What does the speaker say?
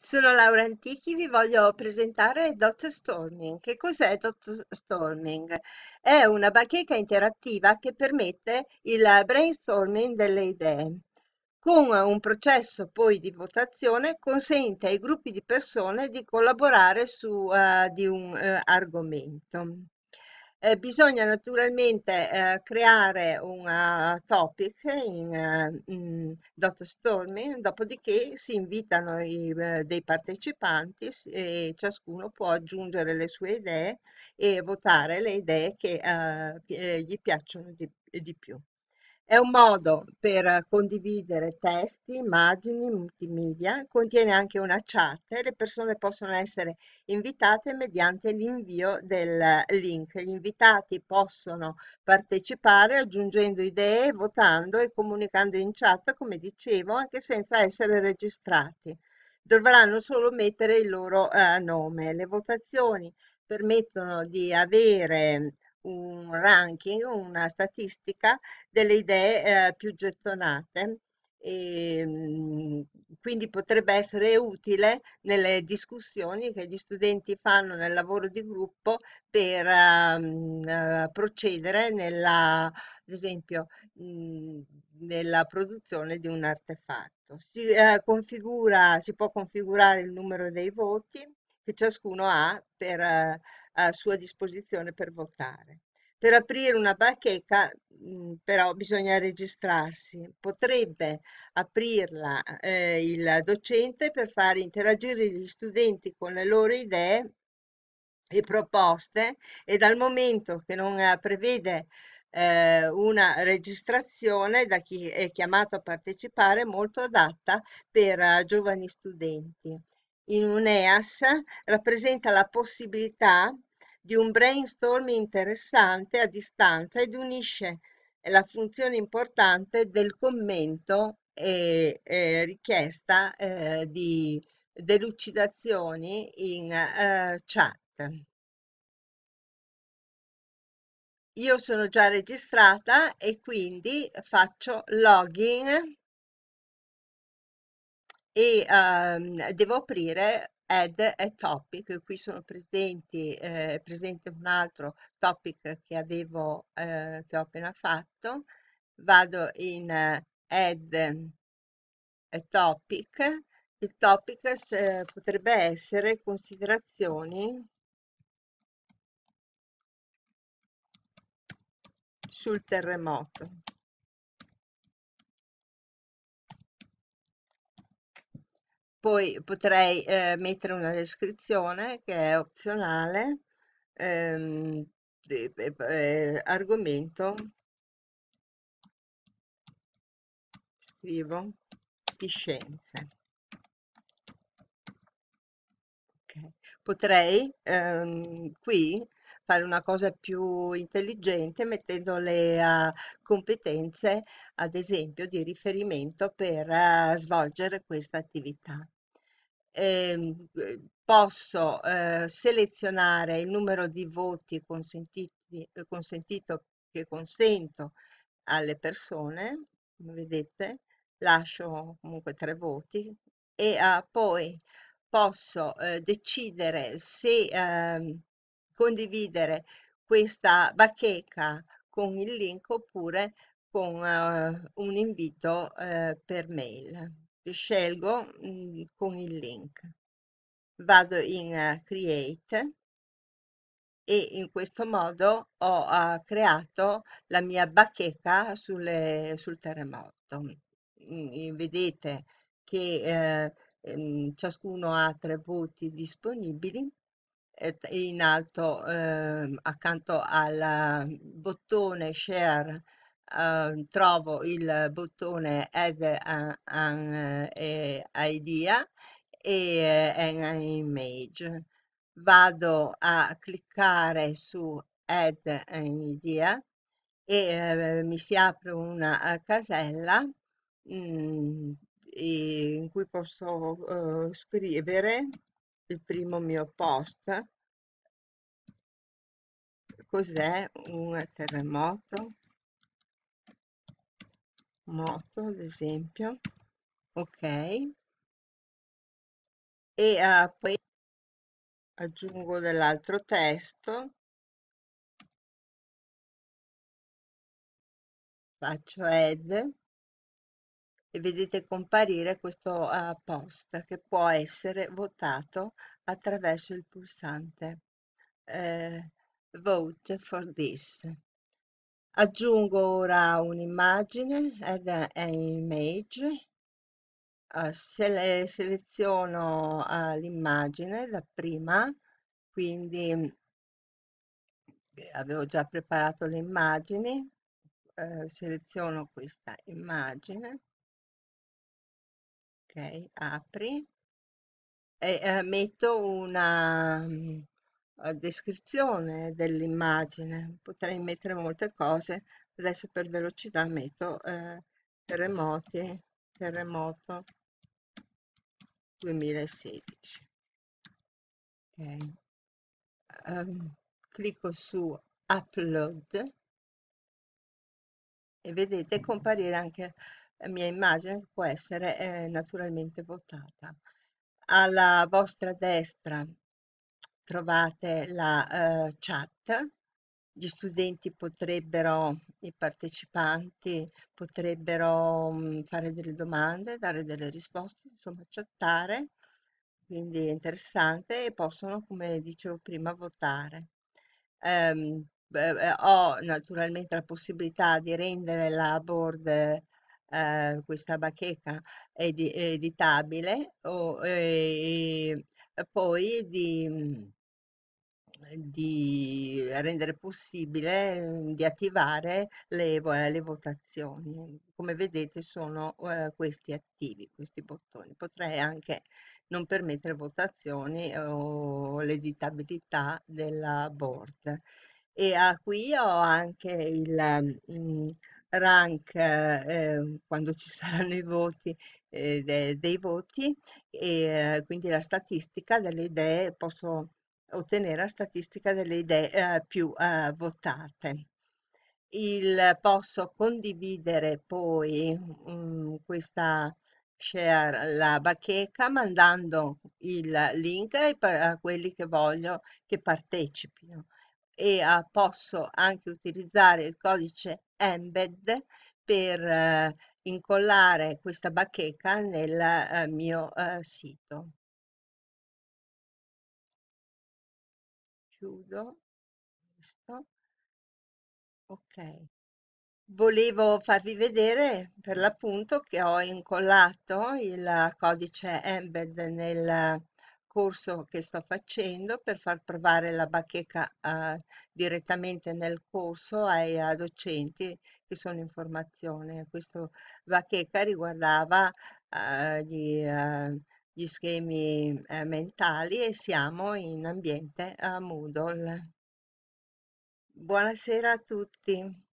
Sono Laura Antichi, vi voglio presentare Dot Storming. Che cos'è Dot Storming? È una bacheca interattiva che permette il brainstorming delle idee. Con un processo poi di votazione consente ai gruppi di persone di collaborare su eh, di un eh, argomento. Eh, bisogna naturalmente eh, creare un uh, topic in, uh, in Dottorstorming, dopodiché si invitano i, uh, dei partecipanti e ciascuno può aggiungere le sue idee e votare le idee che eh, gli piacciono di, di più. È un modo per condividere testi, immagini, multimedia, contiene anche una chat e le persone possono essere invitate mediante l'invio del link. Gli invitati possono partecipare aggiungendo idee, votando e comunicando in chat, come dicevo, anche senza essere registrati. Dovranno solo mettere il loro eh, nome. Le votazioni permettono di avere un ranking, una statistica delle idee eh, più gettonate e mm, quindi potrebbe essere utile nelle discussioni che gli studenti fanno nel lavoro di gruppo per uh, procedere nella, ad esempio, mh, nella produzione di un artefatto. Si, uh, configura, si può configurare il numero dei voti che ciascuno ha per a sua disposizione per votare. Per aprire una bacheca mh, però bisogna registrarsi. Potrebbe aprirla eh, il docente per far interagire gli studenti con le loro idee e proposte e dal momento che non eh, prevede eh, una registrazione da chi è chiamato a partecipare molto adatta per uh, giovani studenti. In un EAS rappresenta la possibilità di un brainstorming interessante a distanza ed unisce la funzione importante del commento e eh, richiesta eh, di delucidazioni in eh, chat. Io sono già registrata e quindi faccio login e ehm, devo aprire add a topic, qui sono presenti, eh, presente un altro topic che avevo, eh, che ho appena fatto, vado in eh, add a topic, il topic eh, potrebbe essere considerazioni sul terremoto. Poi potrei eh, mettere una descrizione che è opzionale, ehm, de- de- eh, argomento, scrivo, di scienze. Ok. Potrei ehm, qui fare una cosa più intelligente mettendo le uh, competenze, ad esempio, di riferimento per uh, svolgere questa attività. Ehm, eh, posso eh, selezionare il numero di voti consentiti, eh, consentito che consento alle persone, vedete, lascio comunque tre voti e uh, poi posso eh, decidere se eh, condividere questa bacheca con il link oppure con eh, un invito eh, per mail. Scelgo mh, mm, con il link. Vado in uh, Create e in questo modo ho uh, creato la mia bacheca sulle, sul terremoto. Mm, vedete che eh, ehm, ciascuno ha tre voti disponibili in alto eh, accanto al bottone share eh, trovo il bottone add an, an eh, idea e eh, an image. Vado a cliccare su add an idea e eh, mi si apre una uh, casella mh, mm, in cui posso scrivere il primo mio post. Cos'è? Un terremoto. Moto ad esempio. Ok. E eh, poi aggiungo dell'altro testo, faccio add e vedete comparire questo eh, post che può essere votato attraverso il pulsante eh, Vote for this. Aggiungo ora un'immagine, add an image, eh, sele- seleziono eh, l'immagine da prima, quindi avevo già preparato le immagini, seleziono questa immagine, ok, apri e eh, metto una mm, eh, descrizione dell'immagine. Potrei mettere molte cose, adesso per velocità metto eh, terremoti, terremoto 2016. Ok. Ehm, clicco su upload e vedete comparire anche mia immagine può essere eh, naturalmente votata. Alla vostra destra trovate la eh, chat. Gli studenti potrebbero, i partecipanti potrebbero mm, fare delle domande, dare delle risposte, insomma, chattare, quindi è interessante e possono, come dicevo prima, votare. Beh, eh, ho naturalmente la possibilità di rendere la board, eh, questa bacheca edi- editabile o, e, e poi di, di rendere possibile mm, di attivare le, le votazioni. Come vedete sono eh, questi attivi, questi bottoni. Potrei anche non permettere votazioni o l'editabilità della board. E ah, qui ho anche il mm, rank eh, quando ci saranno i voti eh, de- dei voti e eh, quindi la statistica delle idee, posso ottenere la statistica delle idee eh, più eh, votate. Il, posso condividere poi mm, questa share la bacheca mandando il link a quelli che voglio che partecipino e ah, posso anche utilizzare il codice embed per eh, incollare questa bacheca nel eh, mio eh, sito. Chiudo questo. Ok. Volevo farvi vedere per l'appunto che ho incollato il codice embed nel corso che sto facendo per far provare la bacheca eh, direttamente nel corso ai eh, docenti che sono in formazione. Questo bacheca riguardava eh, gli, eh, gli schemi eh, mentali e siamo in ambiente a Moodle. Buonasera a tutti.